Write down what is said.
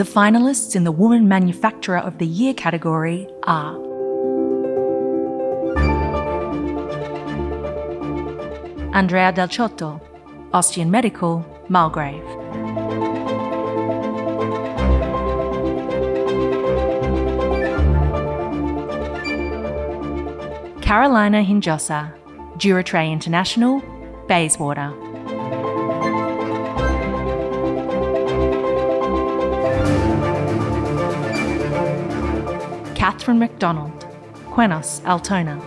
The finalists in the Woman Manufacturer of the Year category are Andrea Del Ciotto, Ostian Medical, Mulgrave. Carolina Hinojosa, Duratray International, Bayswater. Catherine McDonald, Qenos Altona.